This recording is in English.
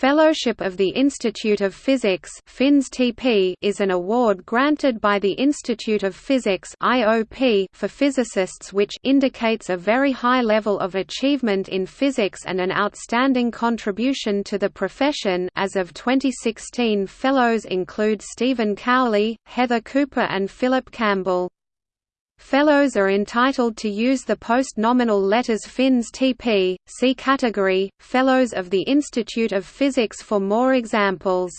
Fellowship of the Institute of Physics is an award granted by the Institute of Physics for physicists which indicates a very high level of achievement in physics and an outstanding contribution to the profession as of 2016 fellows include Stephen Cowley, Heather Couper and Philip Campbell. Fellows are entitled to use the post-nominal letters FInstP. See category, Fellows of the Institute of Physics for more examples.